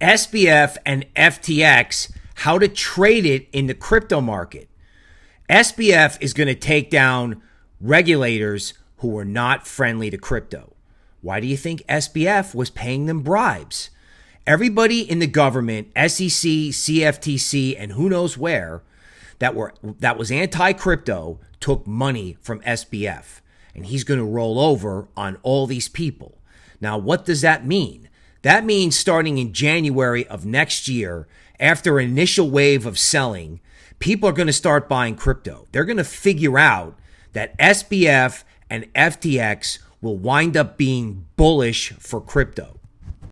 SBF and FTX how to trade it in the crypto market. SBF is going to take down regulators who are not friendly to crypto. Why do you think SBF was paying them bribes? Everybody in the government, SEC, CFTC, and who knows where that were that was anti-crypto took money from SBF and he's going to roll over on all these people. Now, what does that mean? That means starting in January of next year, after an initial wave of selling, people are going to start buying crypto. They're going to figure out that SBF and FTX will wind up being bullish for crypto.